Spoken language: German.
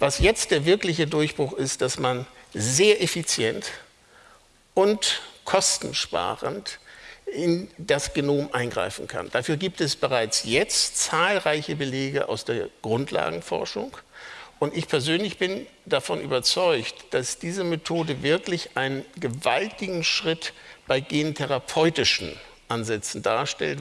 Was jetzt der wirkliche Durchbruch ist, dass man sehr effizient und kostensparend in das Genom eingreifen kann. Dafür gibt es bereits jetzt zahlreiche Belege aus der Grundlagenforschung. Und ich persönlich bin davon überzeugt, dass diese Methode wirklich einen gewaltigen Schritt bei gentherapeutischen Ansätzen darstellt,